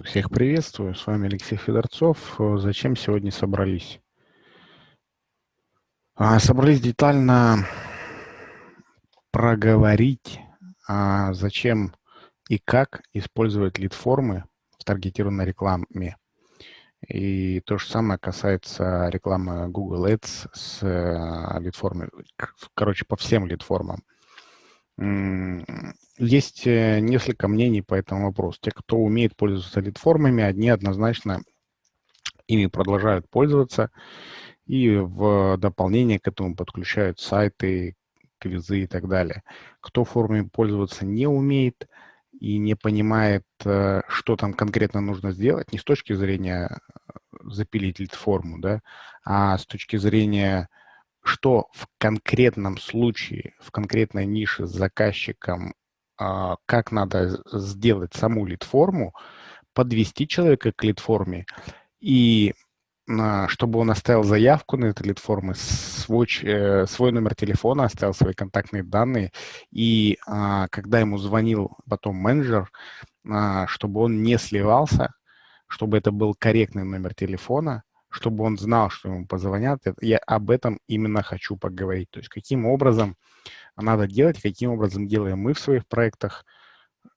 Всех приветствую, с вами Алексей Федорцов. Зачем сегодня собрались? А, собрались детально проговорить, а зачем и как использовать лид-формы в таргетированной рекламе. И то же самое касается рекламы Google Ads с э, лид-формой, короче, по всем лид-формам. Есть э, несколько мнений по этому вопросу. Те, кто умеет пользоваться лид-формами, одни однозначно ими продолжают пользоваться, и в дополнение к этому подключают сайты, квизы и так далее. Кто формами пользоваться не умеет и не понимает, э, что там конкретно нужно сделать, не с точки зрения э, запилить лид-форму, да, а с точки зрения что в конкретном случае, в конкретной нише с заказчиком, как надо сделать саму лид-форму, подвести человека к лид-форме, и а, чтобы он оставил заявку на эту лид-формы, свой, э, свой номер телефона, оставил свои контактные данные, и а, когда ему звонил потом менеджер, чтобы он не сливался, чтобы это был корректный номер телефона, чтобы он знал, что ему позвонят. Я об этом именно хочу поговорить. То есть каким образом надо делать, каким образом делаем мы в своих проектах,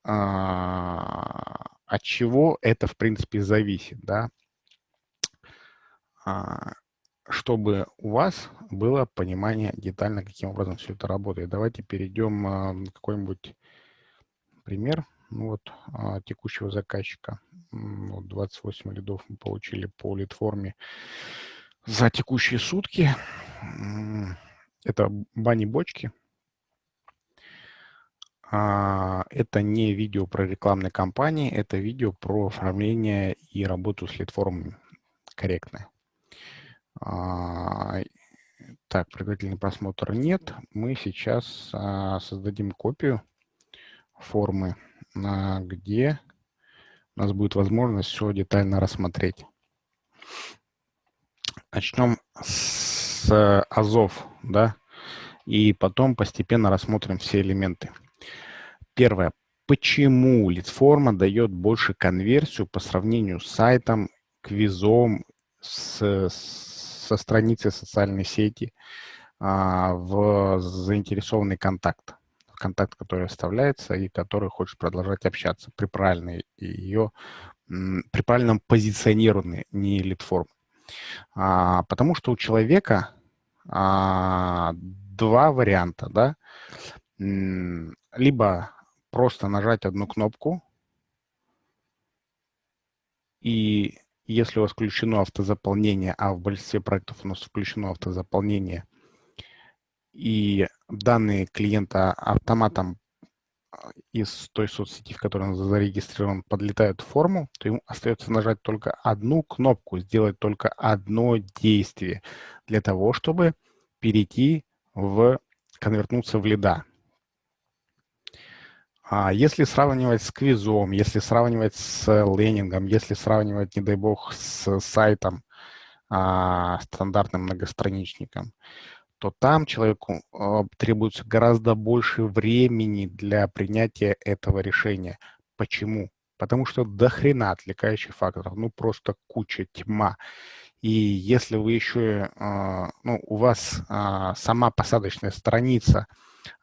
а, от чего это, в принципе, зависит, да, а, чтобы у вас было понимание детально, каким образом все это работает. Давайте перейдем а, какой-нибудь пример ну, вот, текущего заказчика. Вот 28 лидов мы получили по лид-форме за текущие сутки. Это бани-бочки. А, это не видео про рекламные кампании, это видео про оформление и работу с лид-формами корректное. А, так, предварительный просмотр нет. Мы сейчас а, создадим копию формы, где у нас будет возможность все детально рассмотреть. Начнем с азов, да, и потом постепенно рассмотрим все элементы. Первое. Почему лидформа дает больше конверсию по сравнению с сайтом, квизом, с, со страницей социальной сети а, в заинтересованный контакт? контакт, который оставляется и который хочет продолжать общаться при правильной ее при правильном позиционировании не лид-формы. А, потому что у человека а, два варианта, да, либо просто нажать одну кнопку, и если у вас включено автозаполнение, а в большинстве проектов у нас включено автозаполнение, и данные клиента автоматом а, из той соцсети, в которой он зарегистрирован, подлетают в форму, то ему остается нажать только одну кнопку, сделать только одно действие для того, чтобы перейти в, конвертнуться в лида. А если сравнивать с квизом, если сравнивать с лендингом, если сравнивать, не дай бог, с сайтом, а, стандартным многостраничником, то там человеку э, требуется гораздо больше времени для принятия этого решения. Почему? Потому что до хрена отвлекающих факторов, ну просто куча, тьма. И если вы еще, э, ну, у вас э, сама посадочная страница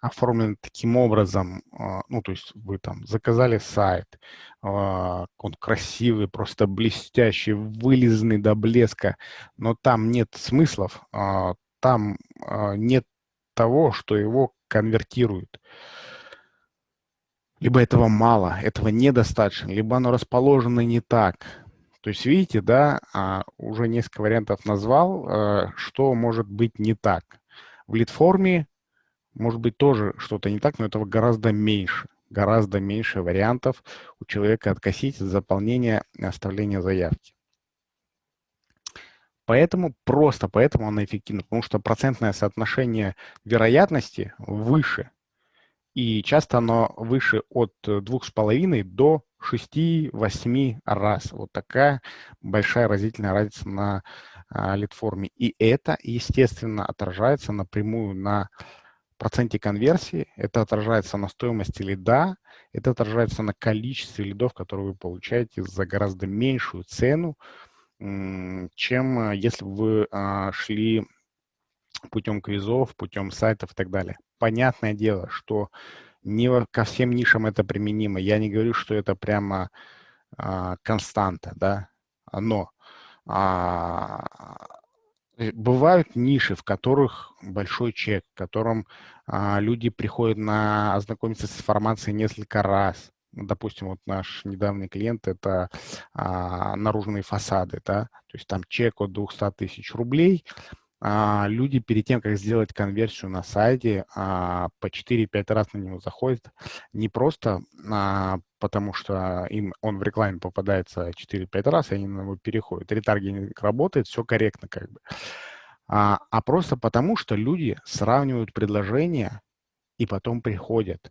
оформлена таким образом, э, ну, то есть вы там заказали сайт, э, он красивый, просто блестящий, вылизанный до блеска, но там нет смыслов, э, там а, нет того, что его конвертирует. Либо этого мало, этого недостаточно, либо оно расположено не так. То есть, видите, да, а, уже несколько вариантов назвал, а, что может быть не так. В лид-форме может быть тоже что-то не так, но этого гораздо меньше. Гораздо меньше вариантов у человека откосить заполнения и оставления заявки. Поэтому, просто поэтому она эффективна, потому что процентное соотношение вероятности выше. И часто оно выше от 2,5 до 6-8 раз. Вот такая большая разительная разница на а, лид-форме. И это, естественно, отражается напрямую на проценте конверсии, это отражается на стоимости лида, это отражается на количестве лидов, которые вы получаете за гораздо меньшую цену, чем э, если бы вы а, шли путем квизов, путем сайтов и так далее. Понятное дело, что не ко всем нишам это применимо. Я не говорю, что это прямо а, константа, да, но а, бывают ниши, в которых большой чек, в котором а, люди приходят на ознакомиться с информацией несколько раз. Ну, допустим, вот наш недавний клиент – это а, наружные фасады, да, то есть там чек от 200 тысяч рублей, люди перед тем, как сделать конверсию на сайте, а, по 4-5 раз на него заходят, не просто а, потому, что им он в рекламе попадается 4-5 раз, и они на него переходят. Ретаргетинг работает, все корректно как бы. А, а просто потому, что люди сравнивают предложения и потом приходят.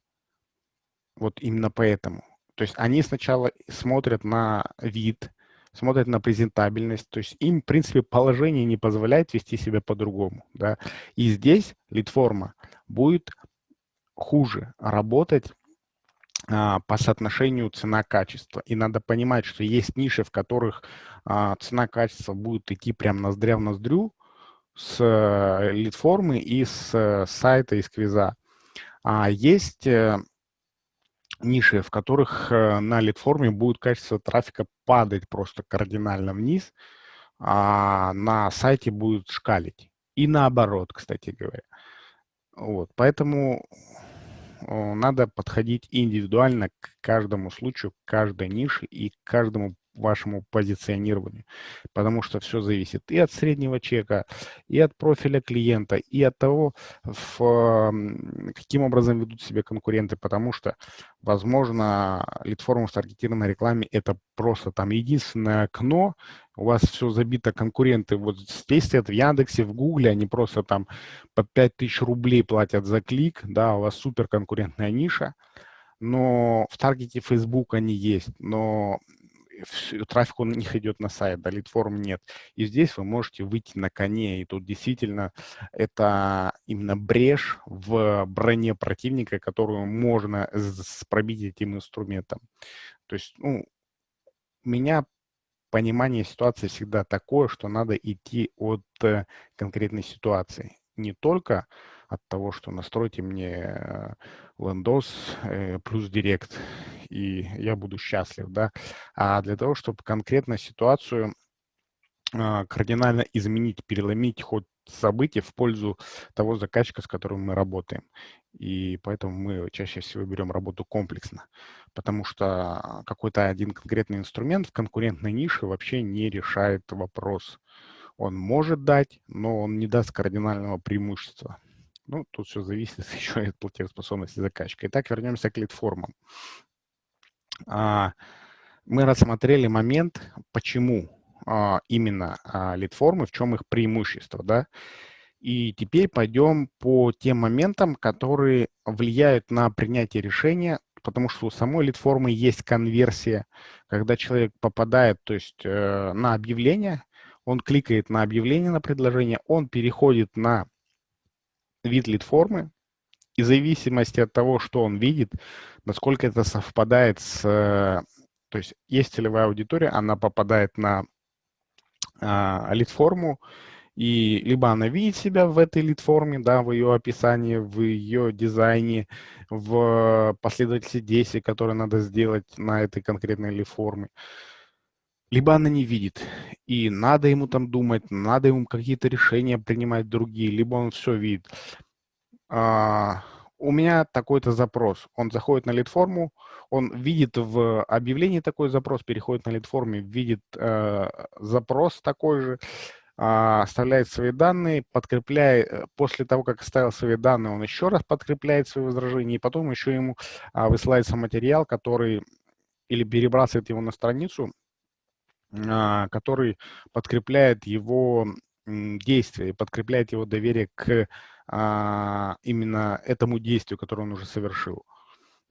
Вот именно поэтому. То есть они сначала смотрят на вид, смотрят на презентабельность, то есть им, в принципе, положение не позволяет вести себя по-другому. Да? И здесь лид-форма будет хуже работать а, по соотношению цена-качество. И надо понимать, что есть ниши, в которых а, цена-качество будет идти прям ноздря в ноздрю с э, лид-формы и с э, сайта, из квиза. А есть э, ниши, в которых э, на лид-форме будет качество трафика падать просто кардинально вниз, а на сайте будет шкалить. И наоборот, кстати говоря. Вот, поэтому надо подходить индивидуально к каждому случаю, к каждой нише и к каждому вашему позиционированию, потому что все зависит и от среднего чека, и от профиля клиента, и от того, в, каким образом ведут себя конкуренты, потому что, возможно, лид-форма в таргетированной рекламе – это просто там единственное окно, у вас все забито конкуренты, вот здесь стоят в Яндексе, в Гугле, они просто там по 5000 рублей платят за клик, да, у вас супер конкурентная ниша, но в таргете Facebook они есть, но трафик он у них идет на сайт, да, лид-форм нет. И здесь вы можете выйти на коне, и тут действительно это именно брешь в броне противника, которую можно пробить этим инструментом. То есть, ну, у меня понимание ситуации всегда такое, что надо идти от э, конкретной ситуации. Не только от того, что настройте мне Windows э, плюс Direct, и я буду счастлив, да, а для того, чтобы конкретно ситуацию а, кардинально изменить, переломить ход событий в пользу того заказчика, с которым мы работаем. И поэтому мы чаще всего берем работу комплексно, потому что какой-то один конкретный инструмент в конкурентной нише вообще не решает вопрос. Он может дать, но он не даст кардинального преимущества. Ну, тут все зависит еще от платежеспособности заказчика. Итак, вернемся к лид-формам. А, мы рассмотрели момент, почему а, именно а, лид-формы, в чем их преимущество. Да? И теперь пойдем по тем моментам, которые влияют на принятие решения, потому что у самой лид-формы есть конверсия, когда человек попадает то есть, э, на объявление, он кликает на объявление на предложение, он переходит на вид лид-формы, и в зависимости от того, что он видит, насколько это совпадает с... То есть есть целевая аудитория, она попадает на а, лид-форму, и либо она видит себя в этой лид-форме, да, в ее описании, в ее дизайне, в последовательности действий, которые надо сделать на этой конкретной лид-форме, либо она не видит, и надо ему там думать, надо ему какие-то решения принимать другие, либо он все видит. А, у меня такой-то запрос. Он заходит на лид-форму, он видит в объявлении такой запрос, переходит на лид-форме, видит э, запрос такой же, э, оставляет свои данные, подкрепляет, э, после того, как оставил свои данные, он еще раз подкрепляет свои возражения, и потом еще ему э, высылается материал, который или перебрасывает его на страницу, а, который подкрепляет его действие, подкрепляет его доверие к а, именно этому действию, которое он уже совершил.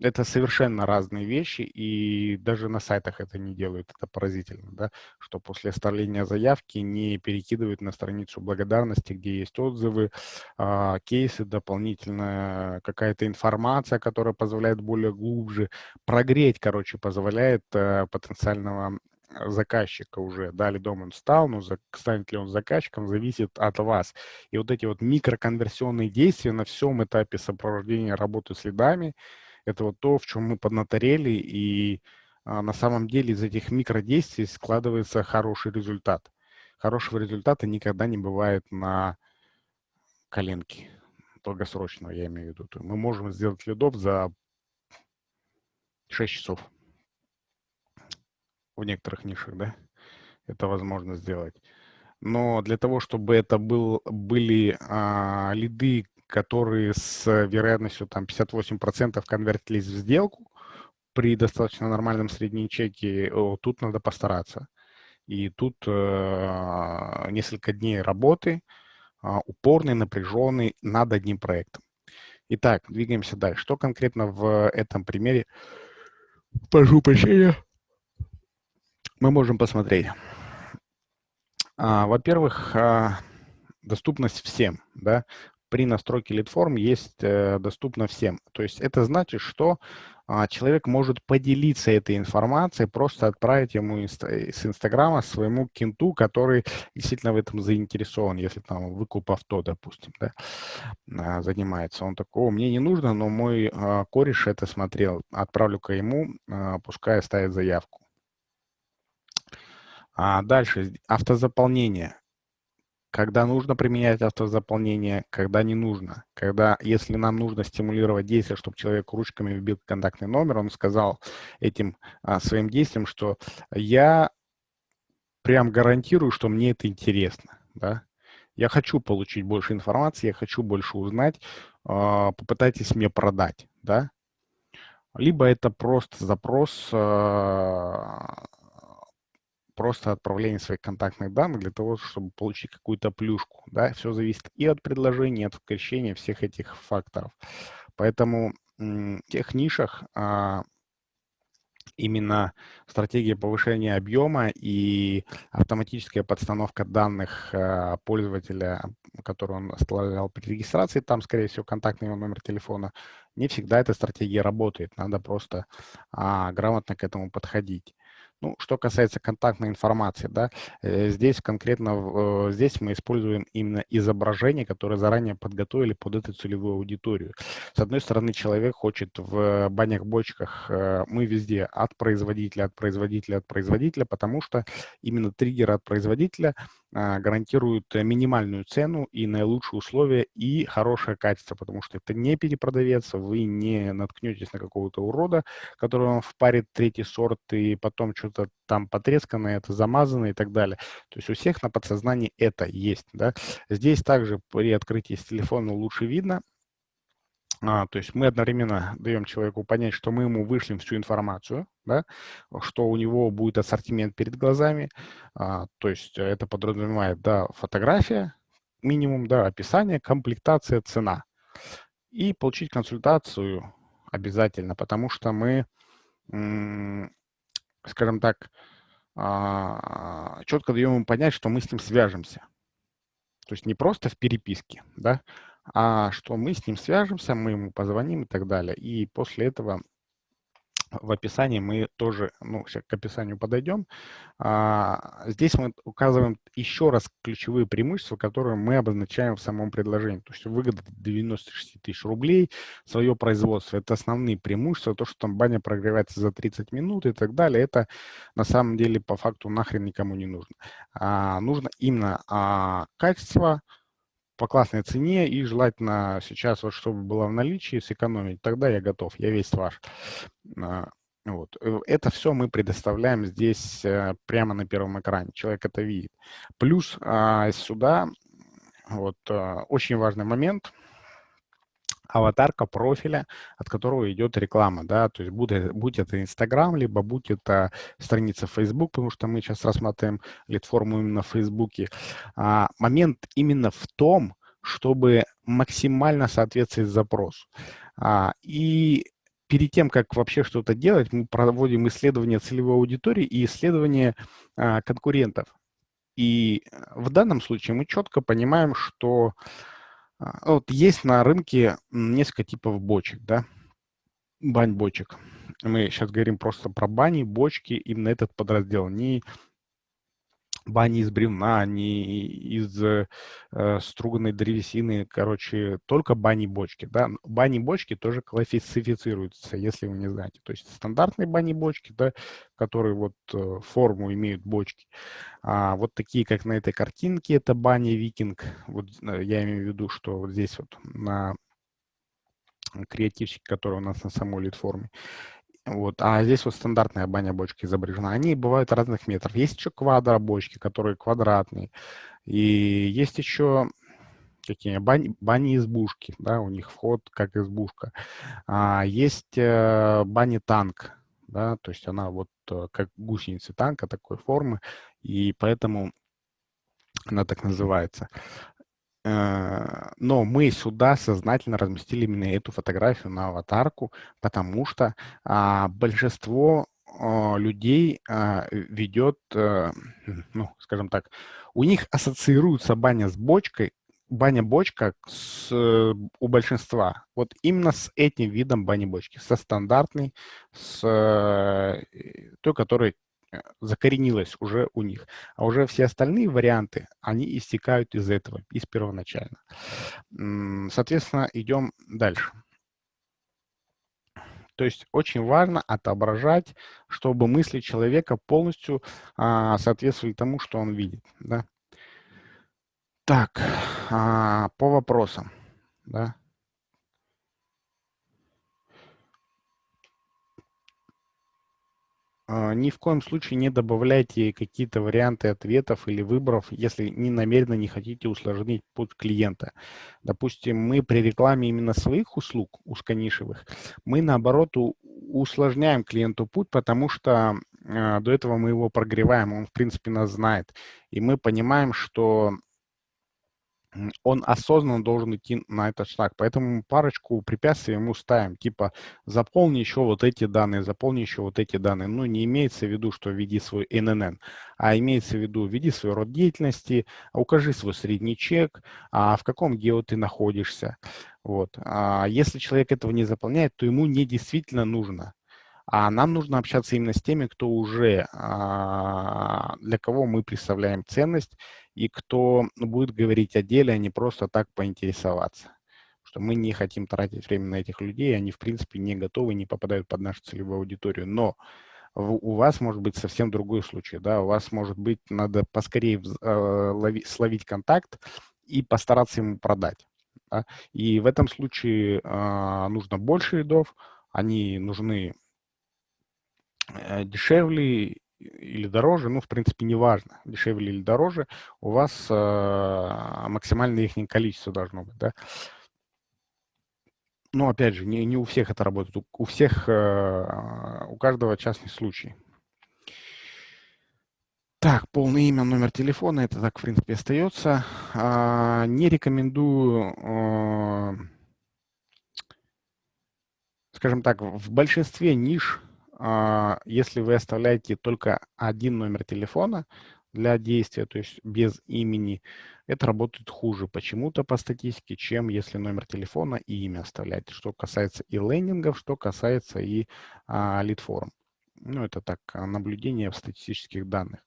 это совершенно разные вещи, и даже на сайтах это не делают. Это поразительно, да, что после оставления заявки не перекидывают на страницу благодарности, где есть отзывы, э, кейсы, дополнительная какая-то информация, которая позволяет более глубже прогреть, короче, позволяет э, потенциального заказчика уже, да, ли дом он стал, но за, станет ли он заказчиком, зависит от вас. И вот эти вот микроконверсионные действия на всем этапе сопровождения работы с лидами, это вот то, в чем мы поднаторели, и а, на самом деле из этих микродействий складывается хороший результат. Хорошего результата никогда не бывает на коленке, долгосрочного, я имею в виду. Мы можем сделать лидов за 6 часов в некоторых нишах, да, это возможно сделать. Но для того, чтобы это был, были а, лиды, которые с вероятностью там 58% конвертились в сделку при достаточно нормальном среднем чеке, тут надо постараться. И тут э, несколько дней работы, э, упорный, напряженный над одним проектом. Итак, двигаемся дальше. Что конкретно в этом примере, прошу прощения, мы можем посмотреть? А, Во-первых, а, доступность всем. Да? при настройке лид-форм есть э, доступно всем. То есть это значит, что а, человек может поделиться этой информацией, просто отправить ему инста с Инстаграма своему кенту, который действительно в этом заинтересован, если там выкуп авто, допустим, да, занимается. Он такого, мне не нужно, но мой кореш это смотрел, отправлю-ка ему, пускай ставит заявку. А дальше автозаполнение когда нужно применять автозаполнение, когда не нужно. Когда, если нам нужно стимулировать действие, чтобы человек ручками вбил контактный номер, он сказал этим а, своим действием, что я прям гарантирую, что мне это интересно. Да? Я хочу получить больше информации, я хочу больше узнать, а, попытайтесь мне продать. Да? Либо это просто запрос а, просто отправление своих контактных данных для того, чтобы получить какую-то плюшку. Да? Все зависит и от предложения, и от сокращения всех этих факторов. Поэтому в тех нишах а, именно стратегия повышения объема и автоматическая подстановка данных а, пользователя, который он оставлял при регистрации, там, скорее всего, контактный его номер телефона, не всегда эта стратегия работает. Надо просто а, грамотно к этому подходить. Ну, что касается контактной информации, да, э, здесь конкретно, э, здесь мы используем именно изображение, которое заранее подготовили под эту целевую аудиторию. С одной стороны, человек хочет в банях-бочках, э, мы везде от производителя, от производителя, от производителя, потому что именно триггер от производителя гарантируют минимальную цену и наилучшие условия и хорошее качество, потому что это не перепродавец, вы не наткнетесь на какого-то урода, который вам впарит третий сорт и потом что-то там потресканное, это замазано и так далее. То есть у всех на подсознании это есть. Да? Здесь также при открытии с телефона лучше видно, а, то есть мы одновременно даем человеку понять, что мы ему вышлем всю информацию, да, что у него будет ассортимент перед глазами. А, то есть это подразумевает, да, фотография, минимум, да, описание, комплектация, цена. И получить консультацию обязательно, потому что мы, скажем так, а, четко даем ему понять, что мы с ним свяжемся. То есть не просто в переписке, да, а что мы с ним свяжемся, мы ему позвоним и так далее. И после этого в описании мы тоже, ну, к описанию подойдем. А, здесь мы указываем еще раз ключевые преимущества, которые мы обозначаем в самом предложении. То есть выгода 96 тысяч рублей, свое производство. Это основные преимущества. То, что там баня прогревается за 30 минут и так далее, это на самом деле по факту нахрен никому не нужно. А, нужно именно а, качество, по классной цене и желательно сейчас, вот, чтобы было в наличии, сэкономить. Тогда я готов, я весь ваш. А, вот. Э, это все мы предоставляем здесь э, прямо на первом экране. Человек это видит. Плюс а, сюда вот а, очень важный момент – аватарка профиля, от которого идет реклама, да, то есть будь, будь это Инстаграм, либо будь это страница Facebook, потому что мы сейчас рассматриваем лид-форму именно в Фейсбуке. А, момент именно в том, чтобы максимально соответствовать запросу. А, и перед тем, как вообще что-то делать, мы проводим исследование целевой аудитории и исследование а, конкурентов. И в данном случае мы четко понимаем, что вот есть на рынке несколько типов бочек, да, бань-бочек. Мы сейчас говорим просто про бани, бочки, именно этот подраздел. Не бани из бревна, не из э, струганной древесины, короче, только бани-бочки. Да? Бани-бочки тоже классифицируются, если вы не знаете. То есть стандартные бани-бочки, да, которые вот э, форму имеют бочки. А вот такие, как на этой картинке, это бани-викинг. Вот э, я имею в виду, что вот здесь вот на креативчик, который у нас на самой лид-форме. Вот. А здесь вот стандартная баня-бочка изображена. Они бывают разных метров. Есть еще квадро-бочки, которые квадратные. И есть еще какие бани, бани-избушки, да, у них вход как избушка. А, есть э, бани-танк, да, то есть она вот э, как гусеницы танка такой формы, и поэтому она так называется. Э, но мы сюда сознательно разместили именно эту фотографию на аватарку, потому что а, большинство а, людей а, ведет, а, ну, скажем так, у них ассоциируется баня с бочкой, баня-бочка с, у большинства. Вот именно с этим видом бани-бочки, со стандартной, с той, которая Э, закоренилось уже у них. А уже все остальные варианты, они истекают из этого, из первоначально. Соответственно, идем дальше. То есть очень важно отображать, чтобы мысли человека полностью а, соответствовали тому, что он видит. Да? Так, а, по вопросам. Да? Ни в коем случае не добавляйте какие-то варианты ответов или выборов, если не намеренно не хотите усложнить путь клиента. Допустим, мы при рекламе именно своих услуг узконишевых, мы наоборот усложняем клиенту путь, потому что э, до этого мы его прогреваем, он в принципе нас знает. И мы понимаем, что он осознанно должен идти на этот шаг. Поэтому парочку препятствий ему ставим, типа заполни еще вот эти данные, заполни еще вот эти данные. Ну, не имеется в виду, что введи свой ННН, а имеется в виду, введи свой род деятельности, укажи свой средний чек, а в каком гео ты находишься. Вот. А если человек этого не заполняет, то ему не действительно нужно. А нам нужно общаться именно с теми, кто уже, а, для кого мы представляем ценность, и кто будет говорить о деле, а не просто так поинтересоваться. Что мы не хотим тратить время на этих людей, они, в принципе, не готовы, не попадают под нашу целевую аудиторию. Но у вас может быть совсем другой случай. Да? У вас, может быть, надо поскорее э, словить контакт и постараться ему продать. Да? И в этом случае э, нужно больше рядов, они нужны дешевле или дороже, ну, в принципе, неважно, дешевле или дороже, у вас э, максимальное их количество должно быть, да. Но, опять же, не, не у всех это работает, у, у всех, э, у каждого частный случай. Так, полное имя, номер телефона, это так, в принципе, остается. А, не рекомендую, э, скажем так, в большинстве ниш если вы оставляете только один номер телефона для действия, то есть без имени, это работает хуже почему-то по статистике, чем если номер телефона и имя оставляете, что касается и лендингов, что касается и а, лид-форм. Ну, это так, наблюдение в статистических данных.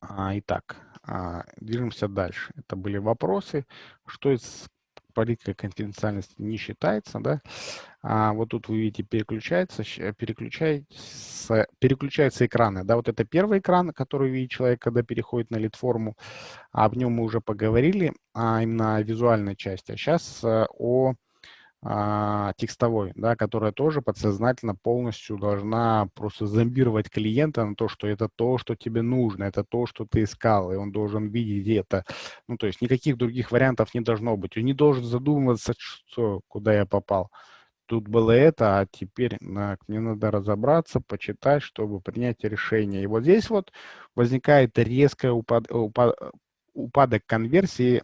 А, итак, а, движемся дальше. Это были вопросы. Что из политикой конфиденциальности не считается, да, а вот тут вы видите, переключается, переключается, переключаются экраны, да, вот это первый экран, который видит человек, когда переходит на лид-форму, об нем мы уже поговорили, а именно о визуальной части, а сейчас э, о а, текстовой, да, которая тоже подсознательно полностью должна просто зомбировать клиента на то, что это то, что тебе нужно, это то, что ты искал, и он должен видеть это. Ну, то есть никаких других вариантов не должно быть. Он не должен задумываться, что, куда я попал. Тут было это, а теперь на, мне надо разобраться, почитать, чтобы принять решение. И вот здесь вот возникает резкий упад, упад, упадок конверсии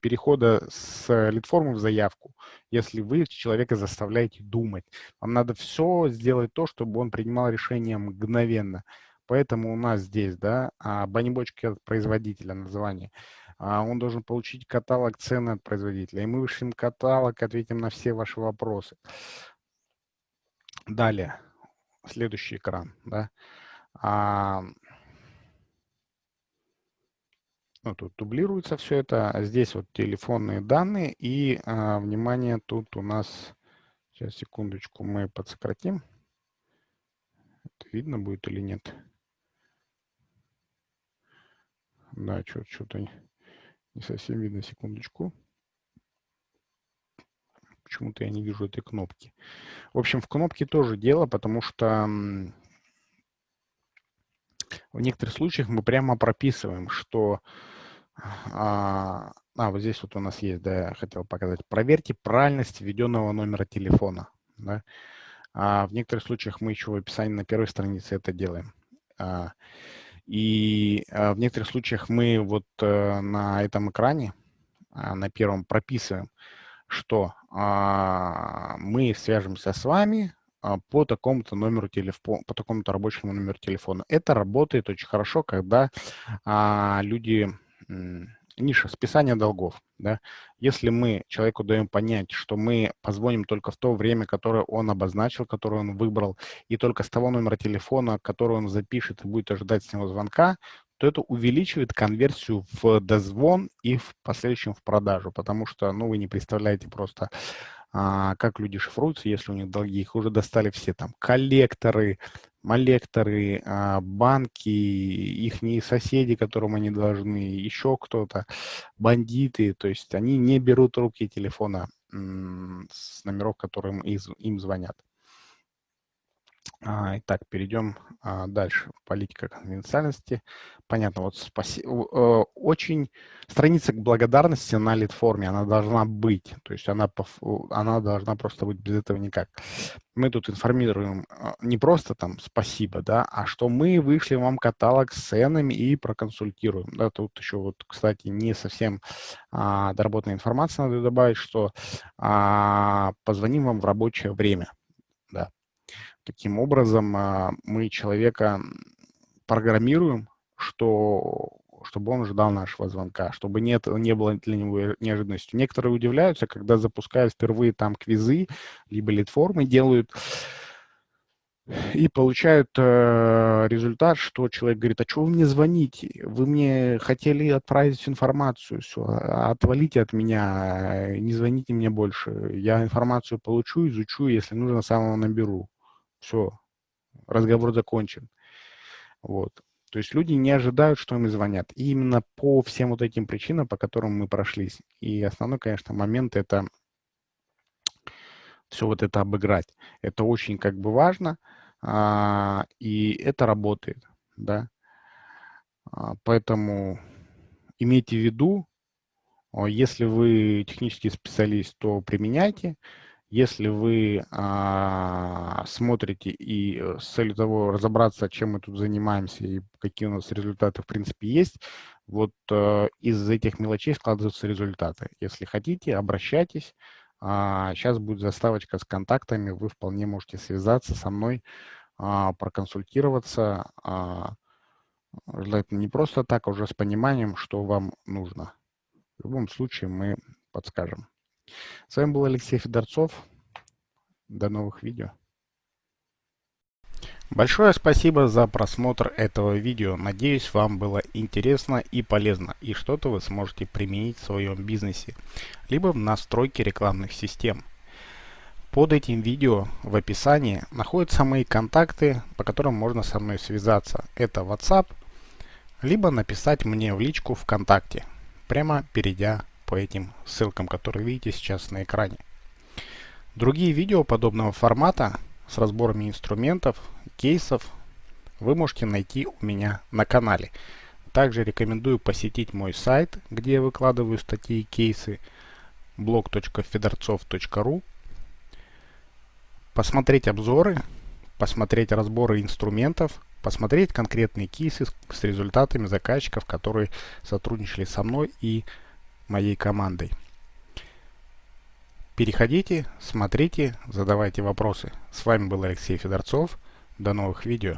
перехода с лид-формы в заявку, если вы человека заставляете думать. Вам надо все сделать то, чтобы он принимал решение мгновенно. Поэтому у нас здесь, да, а, баннибочки от производителя название. А, он должен получить каталог цены от производителя. И мы вышлем каталог, ответим на все ваши вопросы. Далее, следующий экран, да. Ну, тут дублируется все это. А здесь вот телефонные данные. И, а, внимание, тут у нас... Сейчас, секундочку, мы подсократим. Это видно будет или нет? Да, что-то не совсем видно, секундочку. Почему-то я не вижу этой кнопки. В общем, в кнопке тоже дело, потому что в некоторых случаях мы прямо прописываем, что а, а, вот здесь вот у нас есть, да, я хотел показать. Проверьте правильность введенного номера телефона. Да? А в некоторых случаях мы еще в описании на первой странице это делаем. А, и а, в некоторых случаях мы вот а, на этом экране, а, на первом, прописываем, что а, мы свяжемся с вами по такому-то номеру телефона, по такому-то рабочему номеру телефона. Это работает очень хорошо, когда а, люди ниша списания долгов. Да? Если мы человеку даем понять, что мы позвоним только в то время, которое он обозначил, которое он выбрал, и только с того номера телефона, который он запишет и будет ожидать с него звонка, то это увеличивает конверсию в дозвон и в последующем в продажу, потому что, ну, вы не представляете просто, а, как люди шифруются, если у них долги. Их уже достали все там коллекторы, молекторы, а, банки, их соседи, которым они должны, еще кто-то, бандиты. То есть они не берут руки телефона с номеров, которым им звонят. А, итак, перейдем а, дальше. Политика конфиденциальности. Понятно, вот спаси... Очень страница благодарности на лид-форме, она должна быть. То есть она, она должна просто быть без этого никак. Мы тут информируем а, не просто там спасибо, да, а что мы вышли вам каталог с ценами и проконсультируем. Да, тут еще вот, кстати, не совсем а, доработанная информация надо добавить, что а, позвоним вам в рабочее время. Да. Таким образом, а, мы человека программируем, что, чтобы он ждал нашего звонка, чтобы нет, не было для него неожиданностью. Некоторые удивляются, когда запускают впервые там квизы, либо лид-формы делают, и получают э, результат, что человек говорит, а что вы мне звоните? Вы мне хотели отправить информацию, все, а, отвалите от меня, не звоните мне больше. Я информацию получу, изучу, если нужно, сам наберу. Все, разговор закончен. Вот. То есть люди не ожидают, что им звонят. И именно по всем вот этим причинам, по которым мы прошлись. И основной, конечно, момент – это все вот это обыграть. Это очень как бы важно, а, и это работает, да. А, поэтому имейте в виду, если вы технический специалист, то применяйте. Если вы а, смотрите и э, с целью того разобраться, чем мы тут занимаемся и какие у нас результаты в принципе есть, вот а, из этих мелочей складываются результаты. Если хотите, обращайтесь. А, сейчас будет заставочка с контактами, вы вполне можете связаться со мной, а, проконсультироваться. А, желательно не просто так, а уже с пониманием, что вам нужно. В любом случае мы подскажем. С вами был Алексей Федорцов. До новых видео. Большое спасибо за просмотр этого видео. Надеюсь, вам было интересно и полезно, и что-то вы сможете применить в своем бизнесе, либо в настройке рекламных систем. Под этим видео в описании находятся мои контакты, по которым можно со мной связаться. Это WhatsApp, либо написать мне в личку ВКонтакте, прямо перейдя по этим ссылкам, которые видите сейчас на экране. Другие видео подобного формата с разборами инструментов, кейсов вы можете найти у меня на канале. Также рекомендую посетить мой сайт, где я выкладываю статьи и кейсы blog.fedorцов.ru посмотреть обзоры, посмотреть разборы инструментов, посмотреть конкретные кейсы с результатами заказчиков, которые сотрудничали со мной и моей командой. Переходите, смотрите, задавайте вопросы. С вами был Алексей Федорцов. До новых видео.